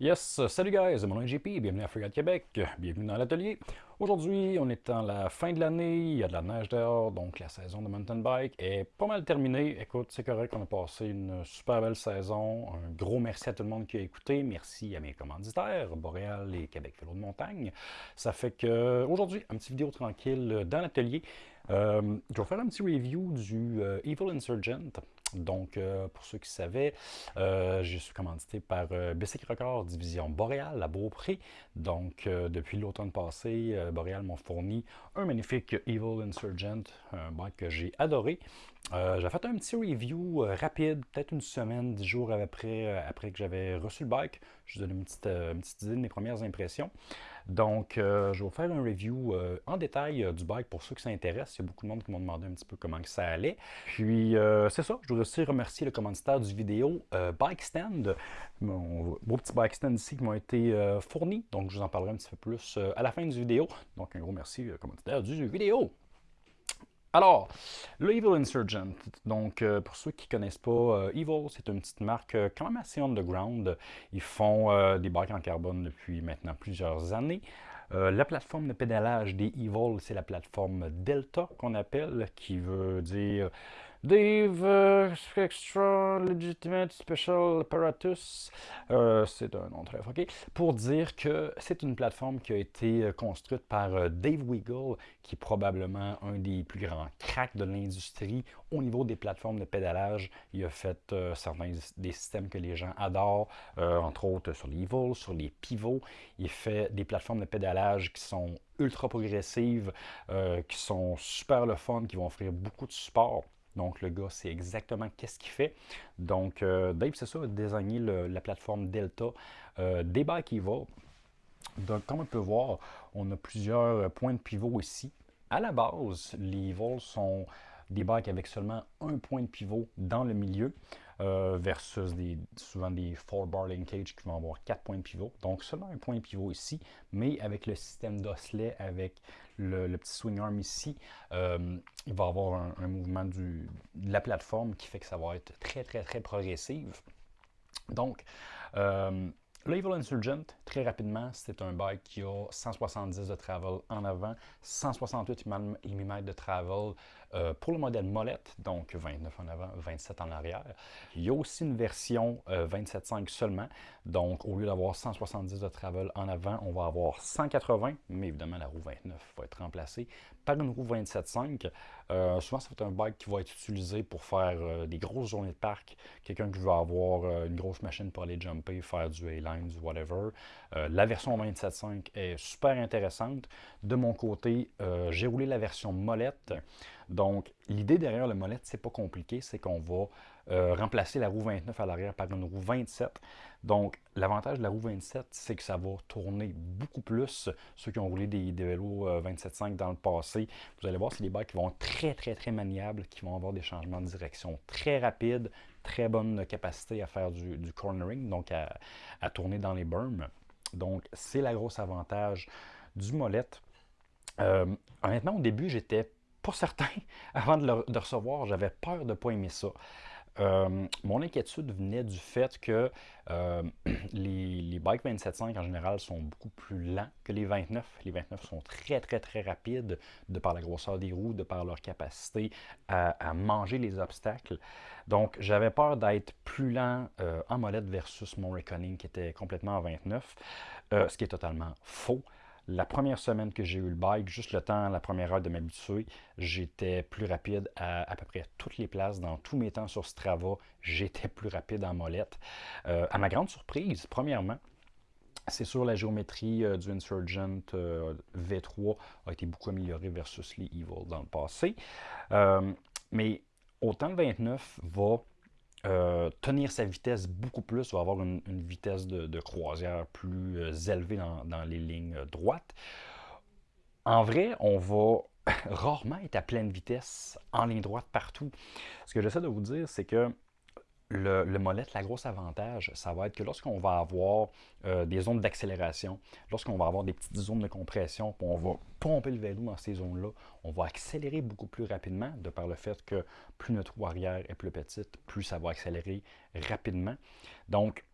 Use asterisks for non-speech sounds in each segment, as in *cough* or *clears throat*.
Yes, salut guys, mon nom est JP, bienvenue à Freeride Québec, bienvenue dans l'atelier. Aujourd'hui, on est en la fin de l'année, il y a de la neige dehors, donc la saison de mountain bike est pas mal terminée. Écoute, c'est correct, on a passé une super belle saison. Un gros merci à tout le monde qui a écouté, merci à mes commanditaires, Boréal et Québec Vélo de montagne. Ça fait que aujourd'hui, un petit vidéo tranquille dans l'atelier. Euh, je vais faire un petit review du euh, Evil Insurgent. Donc, euh, pour ceux qui savaient, euh, je suis commandité par euh, Bessic Record, division Boréal à Beaupré. Donc, depuis l'automne passé, Boréal m'a fourni un magnifique Evil Insurgent, un bike que j'ai adoré. j'ai fait un petit review rapide, peut-être une semaine, dix jours après, après que j'avais reçu le bike. Je vous donne une petite, une petite idée de mes premières impressions. Donc, je vais vous faire un review en détail du bike pour ceux qui s'intéressent. Il y a beaucoup de monde qui m'ont demandé un petit peu comment ça allait. Puis, c'est ça, je aussi remercier le commanditaire du vidéo, euh, Bike Stand, mon beau petit Bike Stand ici qui m'ont été euh, fournis. Donc, je vous en parlerai un petit peu plus euh, à la fin du vidéo. Donc, un gros merci commanditaire du vidéo. Alors, le Evil Insurgent. Donc, pour ceux qui ne connaissent pas, Evil, c'est une petite marque quand même assez underground. Ils font des bikes en carbone depuis maintenant plusieurs années. la plateforme de pédalage des Evil, c'est la plateforme Delta qu'on appelle, qui veut dire Dave euh, Extra Legitimate Special Apparatus, euh, c'est un nom très ok, pour dire que c'est une plateforme qui a été euh, construite par Dave Wiggle, qui est probablement un des plus grands cracks de l'industrie au niveau des plateformes de pédalage. Il a fait certains des systèmes que les gens adorent, entre autres sur les vols, sur les pivots. Il fait des plateformes de pédalage qui sont ultra progressives, qui sont super le fun, qui vont offrir beaucoup de support. Donc, le gars, c'est exactement qu'est-ce qu'il fait. Donc, euh, Dave, c'est ça, a désigné la plateforme Delta euh, des bikes Evo. Donc, comme on peut voir, on a plusieurs points de pivot ici. À la base, les vols sont des bikes avec seulement un point de pivot dans le milieu. Euh, versus des, souvent des 4-bar linkage qui vont avoir 4 points de pivot. Donc seulement un point de pivot ici, mais avec le système d'osselet, avec le, petit swing arm ici, euh, il va avoir un, mouvement de la plateforme qui fait que ça va être très très très progressive. Donc, euh, Evil Insurgent, très rapidement, c'est un bike qui a 170 de travel en avant, 168 mm de travel euh, pour le modèle molette, donc 29 en avant, 27 en arrière. Il y a aussi une version 27.5 euh, seulement, donc au lieu d'avoir 170 de travel en avant, on va avoir 180, mais évidemment la roue 29 va être remplacée par une roue 27.5. Euh, souvent, c'est un bike qui va être utilisé pour faire des grosses journées de parc, quelqu'un qui veut avoir une grosse machine pour aller jumper, faire du A-line, du whatever. la version 27.5 est super intéressante. De mon côté, j'ai roulé la version molette. Donc, l'idée derrière le molette, c'est pas compliqué, c'est qu'on va euh, remplacer la roue 29 à l'arrière par une roue 27. Donc, l'avantage de la roue 27, c'est que ça va tourner beaucoup plus. Ceux qui ont roulé des, vélos 27.5 euh, dans le passé, vous allez voir, c'est des bikes qui vont être très, très, très maniables, qui vont avoir des changements de direction très rapides, très bonne capacité à faire du, cornering, donc à, tourner dans les berms. Donc, c'est la grosse avantage du molette. Euh, honnêtement, au début, j'étais pas certain. *laughs* Avant de le recevoir, j'avais peur de ne pas aimer ça. Euh, mon inquiétude venait du fait que euh, *clears throat* les, les, bikes 27.5 en général sont beaucoup plus lents que les 29. Les 29 sont très très très rapides de par la grosseur des roues, de par leur capacité à, manger les obstacles. Donc j'avais peur d'être plus lent euh, en molette versus mon Reckoning qui était complètement en 29, ce qui est totalement faux. La première semaine que j'ai eu le bike, juste le temps, la première heure de m'habituer, j'étais plus rapide à peu près toutes les places. Dans tous mes temps sur Strava, j'étais plus rapide en molette. Euh, à ma grande surprise, premièrement, c'est sûr, la géométrie euh, du Insurgent euh, V3 a été beaucoup améliorée versus les Evil dans le passé. mais autant le 29 va euh, tenir sa vitesse beaucoup plus, va avoir une, vitesse de, croisière plus euh, élevée dans, dans, les lignes droites. En vrai, on va *laughs* rarement être à pleine vitesse en ligne droite partout. Ce que j'essaie de vous dire, c'est que le, le, molette, la grosse avantage, ça va être que lorsqu'on va avoir euh, des zones d'accélération, lorsqu'on va avoir des petites zones de compression, on va pomper le vélo dans ces zones-là, on va accélérer beaucoup plus rapidement, de par le fait que plus notre roue arrière est plus petite, plus ça va accélérer rapidement. Donc,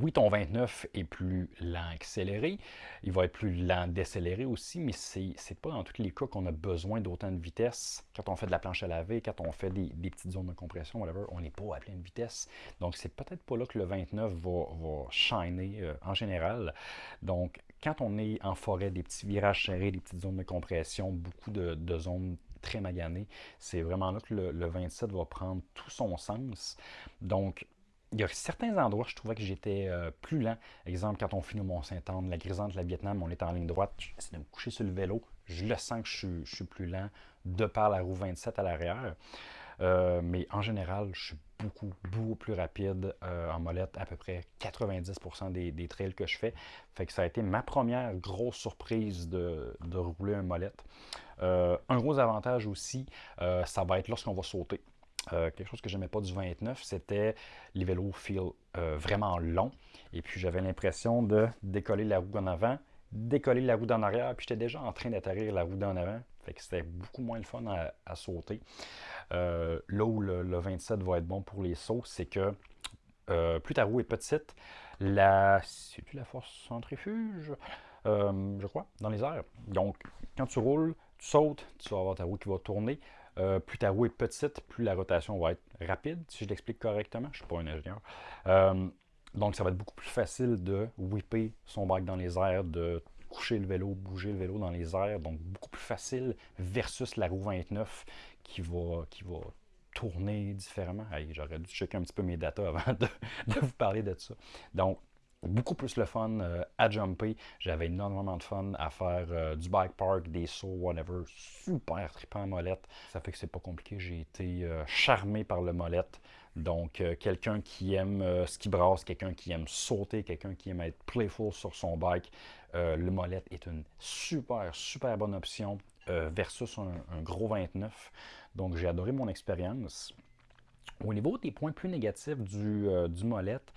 oui, ton 29 est plus lent accéléré, il va être plus lent décéléré aussi, mais ce n'est pas dans tous les cas qu'on a besoin d'autant de vitesse. Quand on fait de la planche à laver, quand on fait des, petites zones de compression, whatever, on n'est pas à pleine vitesse. Donc, c'est peut-être pas là que le 29 va, va shiner euh, en général. Donc, quand on est en forêt, des petits virages serrés, des petites zones de compression, beaucoup de, zones très maganées, c'est vraiment là que le, le 27 va prendre tout son sens. Donc, il y a certains endroits, je trouvais que j'étais euh, plus lent. Exemple, quand on finit au Mont-Saint-Anne, la Grisante, la Vietnam, on est en ligne droite, j'essaie de me coucher sur le vélo. Je le sens que je, suis plus lent de par la roue 27 à l'arrière. Euh, mais en général, je suis beaucoup, beaucoup plus rapide euh, en molette, à peu près 90% des, trails que je fais. Fait que ça a été ma première grosse surprise de, rouler un molette. un gros avantage aussi, ça va être lorsqu'on va sauter. Euh, quelque chose que je n'aimais pas du 29, c'était les vélos feel euh, vraiment longs. Et puis j'avais l'impression de décoller la roue en avant, décoller la roue d'en arrière, puis j'étais déjà en train d'atterrir la roue d'en avant. Fait que c'était beaucoup moins le fun à, sauter. Euh, là où le, 27 va être bon pour les sauts, c'est que plus ta roue est petite, la. C'est-tu la force centrifuge? je crois, dans les airs. Donc, quand tu roules, tu sautes, tu vas avoir ta roue qui va tourner. Euh, plus ta roue est petite, plus la rotation va être rapide, si je l'explique correctement. Je ne suis pas un ingénieur. Euh, donc, ça va être beaucoup plus facile de whipper son bike dans les airs, de coucher le vélo, bouger le vélo dans les airs. Donc, beaucoup plus facile versus la roue 29 qui va, qui va tourner différemment. J'aurais dû checker un petit peu mes datas avant *laughs* de, de vous parler de ça. Donc, beaucoup plus le fun euh, à jumper. J'avais énormément de fun à faire euh, du bike park, des sauts, whatever. Super trippant molette. Ça fait que c'est pas compliqué. J'ai été euh, charmé par le molette. Donc, quelqu'un qui aime ce qui brasse, quelqu'un qui aime sauter, quelqu'un qui aime être playful sur son bike, le molette est une super, super bonne option versus un, gros 29. Donc, j'ai adoré mon expérience. Au niveau des points plus négatifs du, du molette,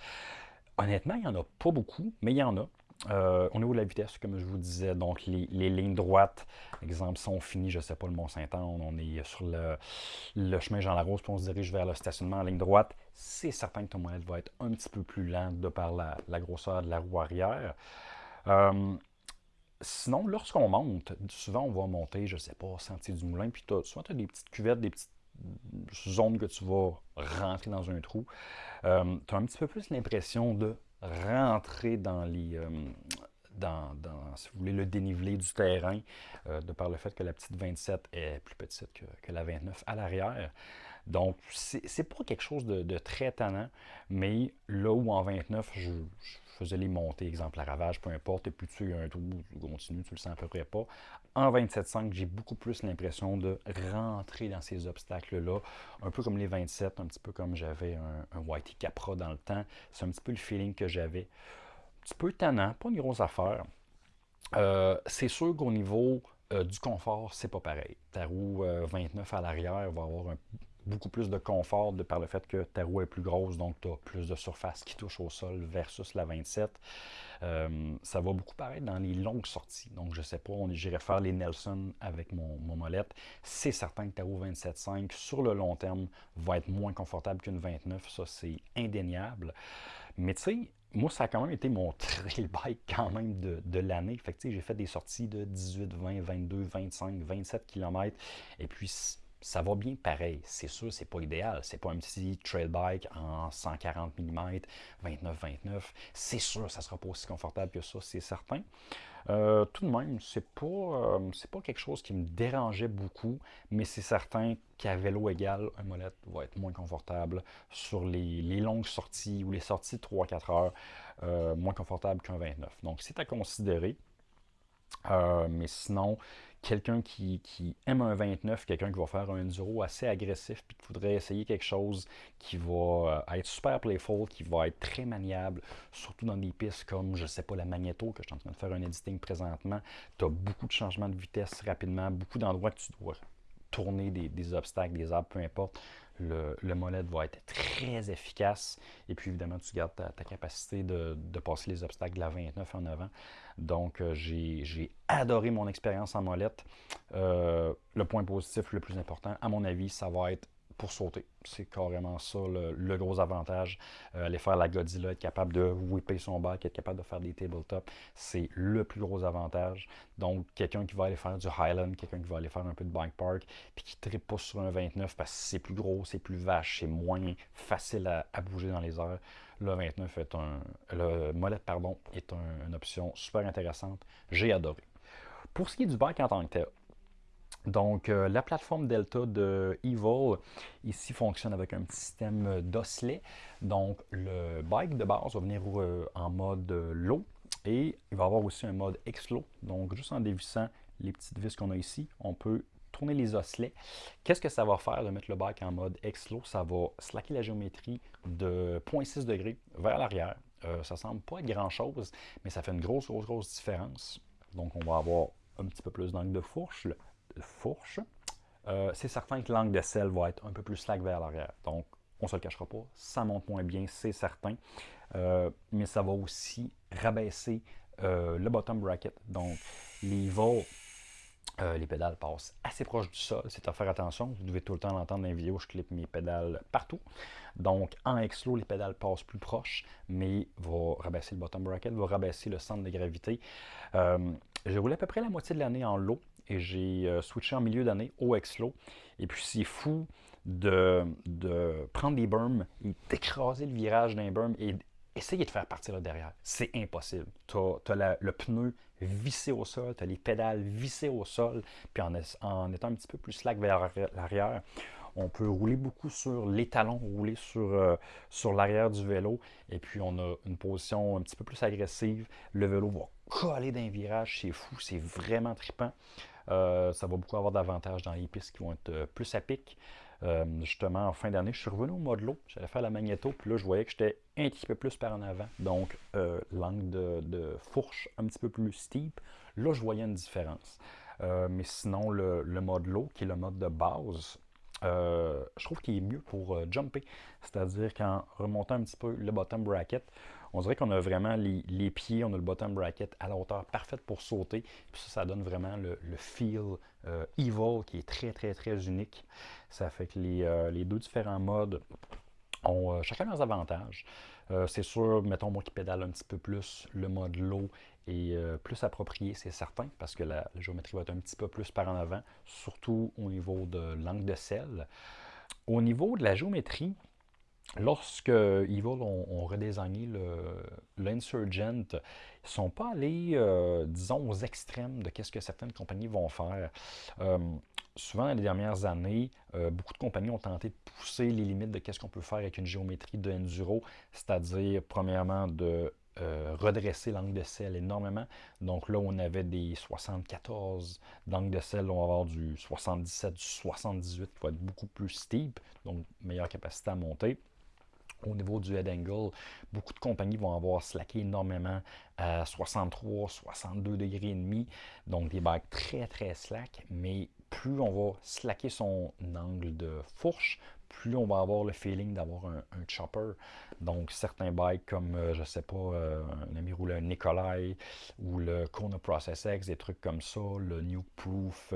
Honnêtement, il n'y en a pas beaucoup, mais il y en a. Euh, au niveau de la vitesse, comme je vous disais, donc les, lignes droites, exemple, sont finies, je ne sais pas, le Mont-Saint-Anne, on est sur le, chemin Jean-Larose, puis on se dirige vers le stationnement en ligne droite, c'est certain que ton modèle va être un petit peu plus lent de par la, grosseur de la roue arrière. Euh, sinon, lorsqu'on monte, souvent on va monter, je ne sais pas, Sentier du Moulin, puis souvent tu as des petites cuvettes, des petites zones que tu vas rentrer dans un trou. Euh, tu as un petit peu plus l'impression de rentrer dans les. Euh, dans, si vous voulez, le dénivelé du terrain, euh, de par le fait que la petite 27 est plus petite que, la 29 à l'arrière. Donc, c'est pas quelque chose de, très tannant, mais là où en 29, je, faisais les montées, exemple la ravage, peu importe, et puis tu as un trou, tu continues, tu le sens à peu près pas. En 27.5, j'ai beaucoup plus l'impression de rentrer dans ces obstacles-là, un peu comme les 27, un petit peu comme j'avais un, Whitey Capra dans le temps. C'est un petit peu le feeling que j'avais. Un petit peu tannant, pas une grosse affaire. Euh, c'est sûr qu'au niveau euh, du confort, c'est pas pareil. Ta roue 29 euh, à l'arrière va avoir un beaucoup plus de confort de par le fait que ta roue est plus grosse, donc tu as plus de surface qui touche au sol versus la 27. Euh, ça va beaucoup paraître dans les longues sorties. Donc, je sais pas, j'irai faire les Nelson avec mon, mon molette. C'est certain que ta roue 27.5 sur le long terme va être moins confortable qu'une 29. Ça, c'est indéniable. Mais tu sais, moi, ça a quand même été mon *laughs* trail bike quand même de, de l'année. Fait j'ai fait des sorties de 18, 20, 22, 25, 27 km. Et puis, ça va bien pareil. C'est sûr, c'est pas idéal. C'est pas un petit trail bike en 140 mm, 29-29. C'est sûr, ça sera pas aussi confortable que ça, c'est certain. Euh, tout de même, c'est pas, euh, pas quelque chose qui me dérangeait beaucoup, mais c'est certain qu'à vélo égal, un molette va être moins confortable sur les, longues sorties ou les sorties de 3-4 heures, euh, moins confortable qu'un 29. Donc, c'est à considérer. Mais sinon, quelqu'un qui, aime un 29, quelqu'un qui va faire un enduro assez agressif, puis qui voudrait essayer quelque chose qui va euh, être super playful, qui va être très maniable, surtout dans des pistes comme, je sais pas, la Magneto, que je suis en train de faire un editing présentement. Tu as beaucoup de changements de vitesse rapidement, beaucoup d'endroits que tu dois tourner des, obstacles, des arbres, peu importe. Le, le, molette va être très efficace. Et puis évidemment, tu gardes ta, capacité de, passer les obstacles de la 29 en avant. Donc, euh, j'ai adoré mon expérience en molette. Euh, le point positif le plus important, à mon avis, ça va être pour sauter. C'est carrément ça le, gros avantage. Euh, aller faire la Godzilla, être capable de whipper son back, être capable de faire des tabletops, c'est le plus gros avantage. Donc, quelqu'un qui va aller faire du Highland, quelqu'un qui va aller faire un peu de bike park, puis qui ne pas sur un 29 parce que c'est plus gros, c'est plus vache, c'est moins facile à, bouger dans les airs. Le 29 est un. Le molette, pardon, est une option super intéressante. J'ai adoré. Pour ce qui est du bike en tant que tel, donc, euh, la plateforme Delta de Evil, ici, fonctionne avec un petit système d'osselets. Donc, le bike de base va venir euh, en mode low et il va avoir aussi un mode X-Low. Donc, juste en dévissant les petites vis qu'on a ici, on peut tourner les osselets. Qu'est-ce que ça va faire de mettre le bike en mode X-Low? Ça va slacker la géométrie de 0.6 degrés vers l'arrière. Euh, ça semble pas être grand-chose, mais ça fait une grosse, grosse, grosse différence. Donc, on va avoir un petit peu plus d'angle de fourche, fourche, euh, c'est certain que l'angle de sel va être un peu plus slack vers l'arrière. Donc, on ne se le cachera pas, ça monte moins bien, c'est certain. Euh, mais ça va aussi rabaisser euh, le bottom bracket. Donc, les vols, les pédales passent assez proche du sol. C'est à faire attention. Vous devez tout le temps l'entendre dans les vidéos, je clip mes pédales partout. Donc, en X-Low, les pédales passent plus proches, mais va rabaisser le bottom bracket, va rabaisser le centre de gravité. J'ai roulé à peu près la moitié de l'année en low et j'ai euh, switché en milieu d'année au X-Low. Et puis c'est fou de, prendre des berms et d'écraser le virage d'un berm et essayer de faire partir là derrière. C'est impossible. Tu as, le pneu vissé au sol, tu as les pédales vissées au sol, puis en, en étant un petit peu plus slack vers l'arrière, on peut rouler beaucoup sur les talons, rouler sur, euh, sur l'arrière du vélo. Et puis, on a une position un petit peu plus agressive. Le vélo va coller d'un virage. C'est fou, c'est vraiment trippant. Euh, ça va beaucoup avoir d'avantages dans les pistes qui vont être euh, plus à pic. justement, en fin d'année, je suis revenu au mode low. J'allais faire la magnéto, puis là, je voyais que j'étais un petit peu plus par en avant. Donc, l'angle de, fourche un petit peu plus steep. Là, je voyais une différence. mais sinon, le, le, mode low, qui est le mode de base, euh, je trouve qu'il est mieux pour euh, jumper. C'est-à-dire qu'en remontant un petit peu le bottom bracket, on dirait qu'on a vraiment les, pieds, on a le bottom bracket à la hauteur parfaite pour sauter. Puis ça, ça donne vraiment le, feel euh, evil qui est très, très, très unique. Ça fait que les, deux différents modes ont chacun leurs avantages. c'est sûr, mettons moi qui pédale un petit peu plus, le mode low et euh, plus approprié, c'est certain, parce que la, géométrie va être un petit peu plus par en avant, surtout au niveau de l'angle de sel. Au niveau de la géométrie, lorsque Evil ont, ont l'Insurgent, ils ne sont pas allés, euh, disons, aux extrêmes de ce que certaines compagnies vont faire. Euh, souvent, dans les dernières années, beaucoup de compagnies ont tenté de pousser les limites de ce qu'on peut faire avec une géométrie de enduro, c'est-à-dire, premièrement, de euh, redresser l'angle de sel énormément. Donc là, on avait des 74 d'angle de sel, on va avoir du 77, du 78 qui va être beaucoup plus steep, donc meilleure capacité à monter. Au niveau du head angle, beaucoup de compagnies vont avoir slacké énormément à 63, 62 degrés et demi, donc des bagues très très slack, mais plus on va slacker son angle de fourche, plus on va avoir le feeling d'avoir un, chopper. Donc, certains bikes comme, euh, je sais pas, euh, un ami roulait un Nikolai ou le Kona Process X, des trucs comme ça, le New Proof.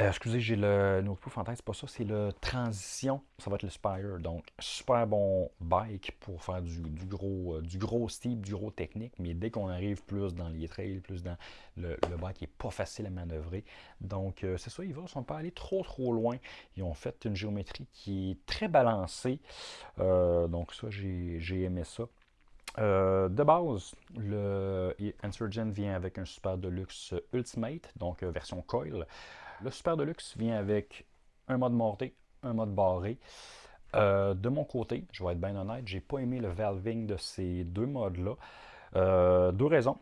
Euh, excusez, j'ai le No Proof en tête, c'est pas ça, c'est le Transition, ça va être le Spire. Donc, super bon bike pour faire du, gros euh, du gros steep, du gros technique, mais dès qu'on arrive plus dans les trails, plus dans le, bike est pas facile à manœuvrer. Donc, euh, c'est ça, ils ne sont pas allés trop trop loin. Ils ont fait une géométrie qui est très balancée. donc, ça, j'ai aimé ça. de base, le Insurgent vient avec un Super Deluxe Ultimate, donc version coil. Le Super Deluxe vient avec un mode monté, un mode barré. Euh, de mon côté, je vais être bien honnête, j'ai pas aimé le valving de ces deux modes-là. Euh, deux raisons.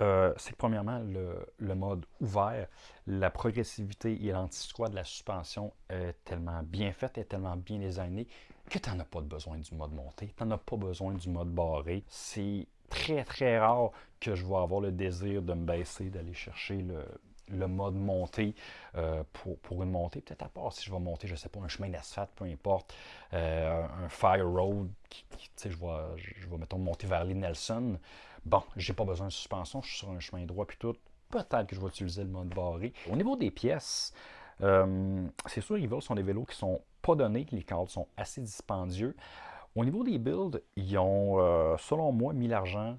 Euh, c'est que premièrement, le, mode ouvert, la progressivité et lanti de la suspension est tellement bien faite, et tellement bien designée que tu n'en as pas besoin du mode monté, tu n'en as pas besoin du mode barré. C'est très très rare que je vais avoir le désir de me baisser, d'aller chercher le, le mode montée euh, pour, une montée. Peut-être à part si je vais monter, je ne sais pas, un chemin d'asphalte, peu importe, euh, un fire road, qui, sais, je vais, je vais, mettons, monter vers les Nelson. Bon, j'ai pas besoin de suspension, je suis sur un chemin droit puis tout. Peut-être que je vais utiliser le mode barré. Au niveau des pièces, c'est sûr, Evil sont des vélos qui sont pas donnés, les cadres sont assez dispendieux. Au niveau des builds, ils ont, selon moi, mis l'argent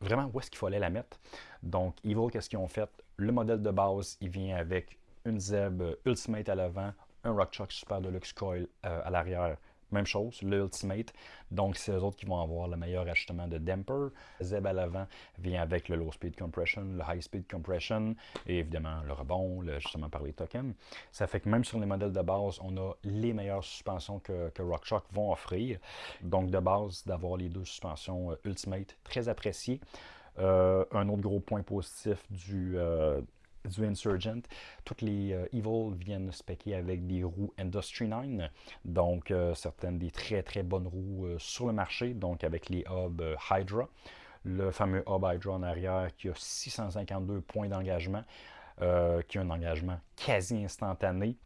vraiment où est-ce qu'il fallait la mettre. Donc, Evil, qu'est-ce qu'ils ont fait? Le modèle de base, il vient avec une Zeb Ultimate à l'avant, un RockChock Super Deluxe Coil à l'arrière, même chose, l'Ultimate. Donc, c'est eux autres qui vont avoir le meilleur ajustement de damper. Zeb à l'avant vient avec le Low Speed Compression, le High Speed Compression et évidemment le rebond, justement par les tokens. Ça fait que même sur les modèles de base, on a les meilleures suspensions que, que RockShox vont offrir. Donc, de base, d'avoir les deux suspensions euh, Ultimate, très appréciées. Euh, un autre gros point positif du, euh, du Insurgent. Toutes les euh, Evil viennent spéquer avec des roues Industry 9, donc euh, certaines des très très bonnes roues sur le marché, donc avec les hubs Hydra. Le fameux hub Hydra en arrière qui a 652 points d'engagement, qui a un engagement quasi instantané,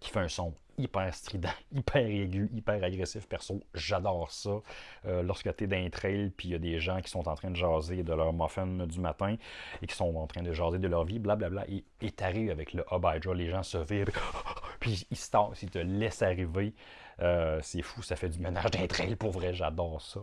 qui fait un son hyper strident, *laughs* hyper aigu, hyper agressif. Perso, j'adore ça. Euh, lorsque tu es dans un trail, puis il y a des gens qui sont en train de jaser de leur muffin du matin et qui sont en train de jaser de leur vie, blablabla, et t'arrives avec le Hydra, les gens se virent, *laughs* puis ils se tassent, ils te laissent arriver. Euh, c'est fou, ça fait du ménage d'un trail, pour vrai, j'adore ça.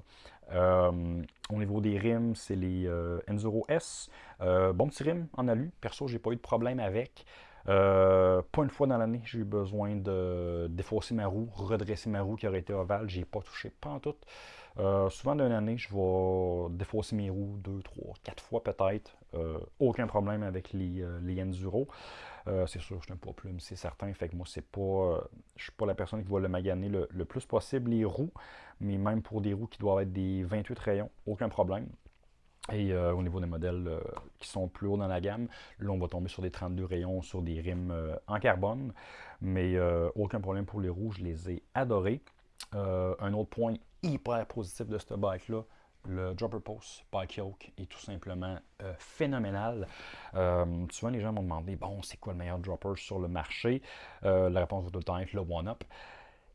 Euh, au niveau des rims, c'est les Enzuro S. bon petit rim en alu. Perso, j'ai pas eu de problème avec. Euh, pas une fois dans l'année, j'ai eu besoin de défausser ma roue, redresser ma roue qui aurait été ovale. J'ai pas touché, pas en tout. Euh, souvent dans l'année, je vais défausser mes roues deux, trois, quatre fois peut-être. Euh, aucun problème avec les, les Enduro. c'est sûr, je suis un pas plume, c'est certain. Fait que moi, c'est pas. je suis pas la personne qui va le maganer le, le, plus possible les roues. Mais même pour des roues qui doivent être des 28 rayons, aucun problème. Et euh, au niveau des modèles euh, qui sont plus hauts dans la gamme, là on va tomber sur des 32 rayons, sur des rimes euh, en carbone, mais aucun problème pour les rouges, je les ai adorés. un autre point hyper positif de cette bike-là, le dropper post bike yoke est tout simplement phénoménal. souvent les gens m'ont demandé, bon c'est quoi le meilleur dropper sur le marché? la réponse va tout le temps être le One-Up.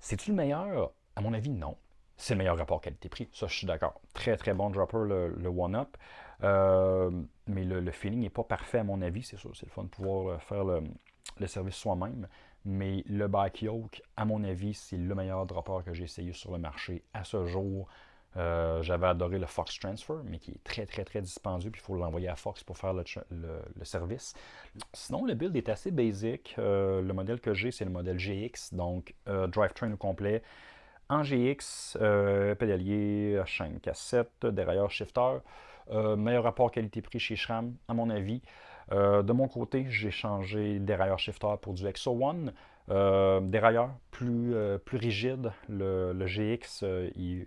C'est-tu le meilleur? À mon avis, non c'est le meilleur rapport qualité-prix. Ça, je suis d'accord. Très, très bon dropper, le, One-Up. Euh, mais le, feeling n'est pas parfait à mon avis. C'est sûr, c'est le fun de pouvoir euh, faire le, service soi-même. Mais le Bike Yoke, à mon avis, c'est le meilleur dropper que j'ai essayé sur le marché à ce jour. Euh, j'avais adoré le Fox Transfer, mais qui est très, très, très dispendieux, puis il faut l'envoyer à Fox pour faire le, service. Sinon, le build est assez basic. le modèle que j'ai, c'est le modèle GX, donc drivetrain au complet, en GX, euh, pédalier, chaîne cassette, dérailleur shifter. Euh, meilleur rapport qualité-prix chez SRAM, à mon avis. Euh, de mon côté, j'ai changé dérailleur shifter pour du Exo One. dérailleur plus, plus rigide. Le, le GX, il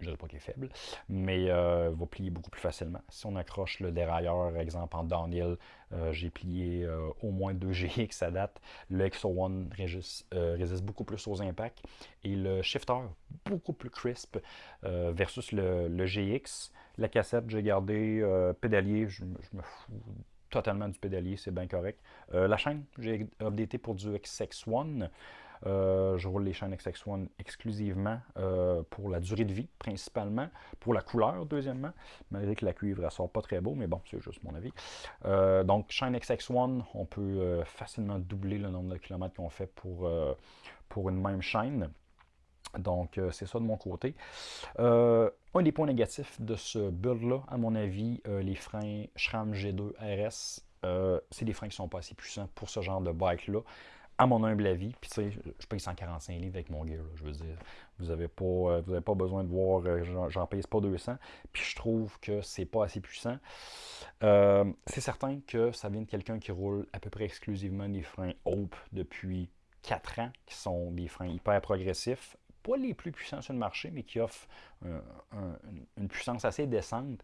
je ne dis pas qu'il est faible, mais euh, va plier beaucoup plus facilement. Si on accroche le dérailleur, exemple en downhill, euh, j'ai plié euh, au moins 2 GX à date. Le XO1 résiste, beaucoup plus aux impacts. Et le shifter, beaucoup plus crisp versus le, GX. La cassette, j'ai gardé pédalier, je, me fous totalement du pédalier, c'est bien correct. la chaîne, j'ai updaté pour du XX1. Euh, je roule les chaînes XX1 exclusivement euh, pour la durée de vie, principalement. Pour la couleur, deuxièmement. Malgré que la cuivre, elle sort pas très beau, mais bon, c'est juste mon avis. Euh, donc, chaîne XX1, on peut facilement doubler le nombre de kilomètres qu'on fait pour, pour une même chaîne. Donc, c'est ça de mon côté. un des points négatifs de ce build-là, à mon avis, les freins SRAM G2 RS, c'est des freins qui ne sont pas assez puissants pour ce genre de bike-là à mon humble avis. Puis tu sais, je paye 145 livres avec mon gear. je veux dire, vous n'avez pas, euh, pas besoin de voir, euh, j'en paye pas 200. Puis je trouve que c'est pas assez puissant. Euh, c'est certain que ça vient de quelqu'un qui roule à peu près exclusivement des freins Hope depuis 4 ans, qui sont des freins hyper progressifs. Pas les plus puissants sur le marché, mais qui offrent une puissance assez décente.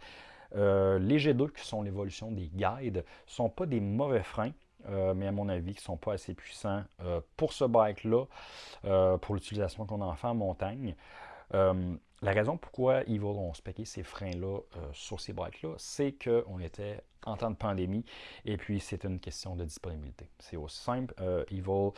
les G2, qui sont l'évolution des guides, sont pas des mauvais freins. Euh, mais à mon avis, qui ne sont pas assez puissants euh, pour ce bike-là, euh, pour l'utilisation qu'on en fait en montagne. la raison pourquoi Evil ont spéqué ces freins-là sur ces bikes-là, c'est qu'on était en temps de pandémie et puis c'est une question de disponibilité. C'est aussi simple. Evil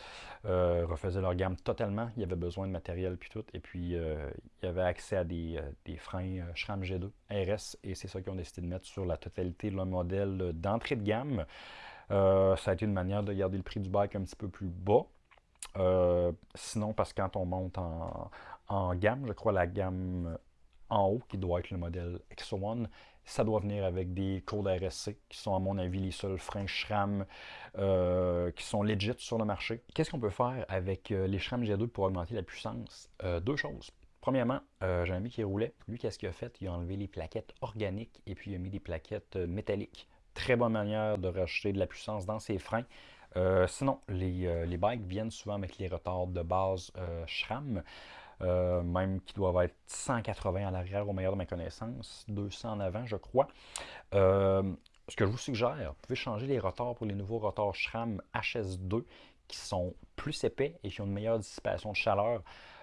refaisait leur gamme totalement. Il y avait besoin de matériel puis tout. Et puis il y avait accès à des, freins SRAM G2 RS et c'est ça qu'ils ont décidé de mettre sur la totalité de leur modèle d'entrée de gamme. Ça a été une manière de garder le prix du bike un petit peu plus bas. sinon, parce que quand on monte en, gamme. Je crois la gamme en haut, qui doit être le modèle X1, ça doit venir avec des codes RSC, qui sont à mon avis les seuls freins SRAM euh, qui sont legit sur le marché. Qu'est-ce qu'on peut faire avec euh, les SRAM G2 pour augmenter la puissance? Euh, deux choses. Premièrement, j'ai un ami qui roulait. Lui, qu'est-ce qu'il a fait? Il a enlevé les plaquettes organiques et puis il a mis des plaquettes métalliques. Très bonne manière de rajouter de la puissance dans ses freins. sinon, les, les, bikes viennent souvent avec les retards de base SRAM. Euh, même qui doivent être 180 à l'arrière au meilleur de ma connaissance, 200 en avant, je crois. Euh, ce que je vous suggère, vous pouvez changer les rotors pour les nouveaux rotors SRAM HS2 qui sont plus épais et qui ont une meilleure dissipation de chaleur.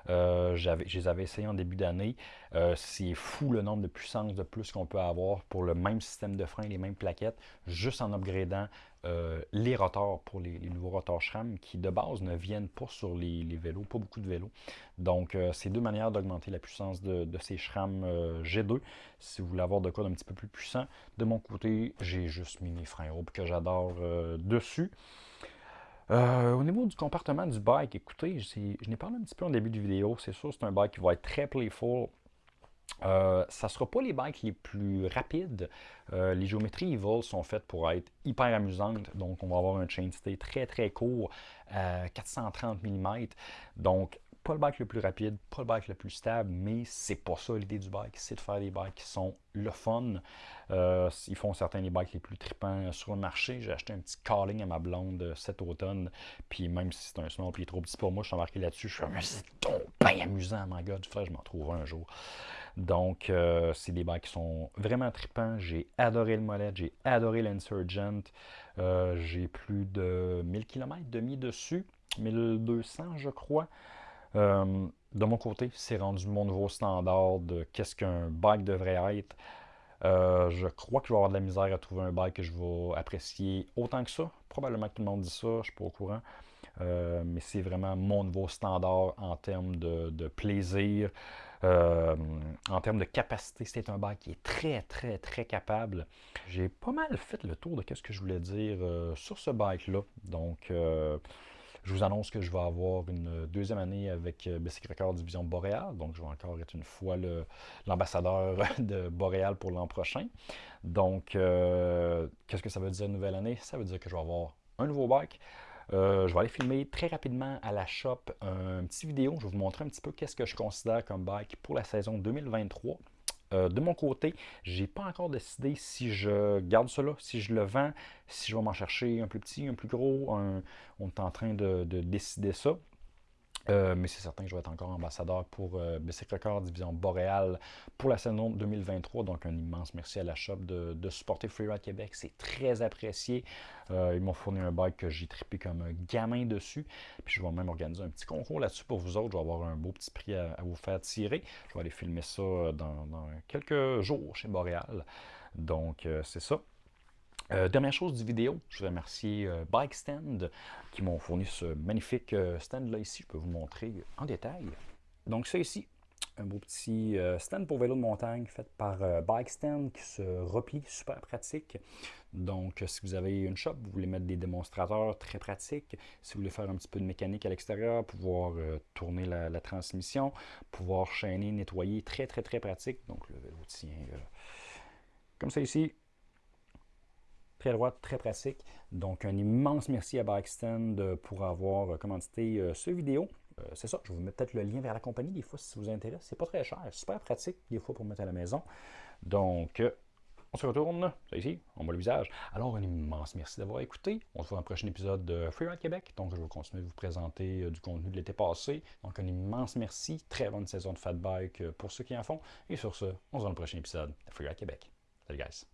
Euh, je les avais essayés en début d'année. c'est fou le nombre de puissance de plus qu'on peut avoir pour le même système de frein, les mêmes plaquettes, juste en upgradant euh, les rotors pour les, nouveaux rotors SRAM qui de base ne viennent pas sur les, vélos, pas beaucoup de vélos. Donc euh, c'est deux manières d'augmenter la puissance de, ces SRAM euh, G2 si vous voulez avoir de quoi d'un petit peu plus puissant. De mon côté, j'ai juste mis mes freins hauts que j'adore dessus. Au niveau du comportement du bike, écoutez, je n'ai parlé un petit peu en début de vidéo. C'est sûr, c'est un bike qui va être très playful, euh, ça ne sera pas les bikes les plus rapides. Euh, les géométries Evil sont faites pour être hyper amusantes. Donc, on va avoir un chainstay très très court, 430 mm. Donc, pas le bike le plus rapide, pas le bike le plus stable, mais c'est pas ça l'idée du bike. C'est de faire des bikes qui sont le fun. Euh, ils font certains des bikes les plus tripants sur le marché. J'ai acheté un petit calling à ma blonde cet automne. Puis même si c'est un small puis trop petit pour moi, je suis embarqué là-dessus. Je suis comme, c'est bien amusant, my god. Je m'en trouve un jour. Donc, euh, c'est des bikes qui sont vraiment tripants. J'ai adoré le mollet, j'ai adoré l'Insurgent. Euh, j'ai plus de 1000 km de mis dessus, 1200 je crois. Euh, de mon côté, c'est rendu mon nouveau standard de qu'est-ce qu'un bike devrait être. je crois que je vais avoir de la misère à trouver un bike que je vais apprécier autant que ça. Probablement que tout le monde dit ça, je ne suis pas au courant. mais c'est vraiment mon nouveau standard en termes de plaisir, euh, en termes de capacité, c'est un bike qui est très, très, très capable. J'ai pas mal fait le tour de ce que je voulais dire euh, sur ce bike-là. Donc, euh, je vous annonce que je vais avoir une deuxième année avec Basic Record Division Boréal. Donc, je vais encore être une fois l'ambassadeur *laughs* de Boréal pour l'an prochain. Donc, qu'est-ce que ça veut dire nouvelle année? Ça veut dire que je vais avoir un nouveau bike, euh, je vais aller filmer très rapidement à la shop un petit vidéo. Je vais vous montrer un petit peu qu'est-ce que je considère comme bike pour la saison 2023. Euh, de mon côté, je n'ai pas encore décidé si je garde cela, si je le vends, si je vais m'en chercher un plus petit, un plus gros. on est en train de décider ça. Euh, mais c'est certain que je vais être encore ambassadeur pour euh, Record Division Boréal pour la saison 2023. Donc, un immense merci à la shop de, supporter Freeride Québec. C'est très apprécié. Euh, ils m'ont fourni un bike que j'ai trippé comme un gamin dessus. Puis, je vais même organiser un petit concours là-dessus pour vous autres. Je vais avoir un beau petit prix à, vous faire tirer. Je vais aller filmer ça dans, dans quelques jours chez Boréal. Donc, euh, c'est ça. Euh, dernière chose du vidéo, je veux remercier euh, Bike Stand qui m'ont fourni ce magnifique euh, stand-là ici. Je peux vous montrer en détail. Donc ça ici, un beau petit stand pour vélo de montagne fait par Bike Stand qui se replie, super pratique. Donc si vous avez une shop, vous voulez mettre des démonstrateurs, très pratique. Si vous voulez faire un petit peu de mécanique à l'extérieur, pouvoir tourner la, la, transmission, pouvoir chaîner, nettoyer, très très très pratique. Donc le vélo tient comme ça ici, très droite, très pratique. Donc, un immense merci à Bikestand euh, pour avoir euh, commandité euh, ce vidéo. c'est ça, je vous mettre peut-être le lien vers la compagnie des fois si ça vous intéresse. C'est pas très cher, super pratique des fois pour mettre à la maison. Donc, on se retourne, c'est ici, on voit le visage. Alors, un immense merci d'avoir écouté. On se voit dans le prochain épisode de Freeride Québec. Donc, je vais continuer de vous présenter du contenu de l'été passé. Donc, un immense merci. Très bonne saison de Fat Bike pour ceux qui en font. Et sur ce, on se voit dans le prochain épisode de Freeride Québec. Salut, guys.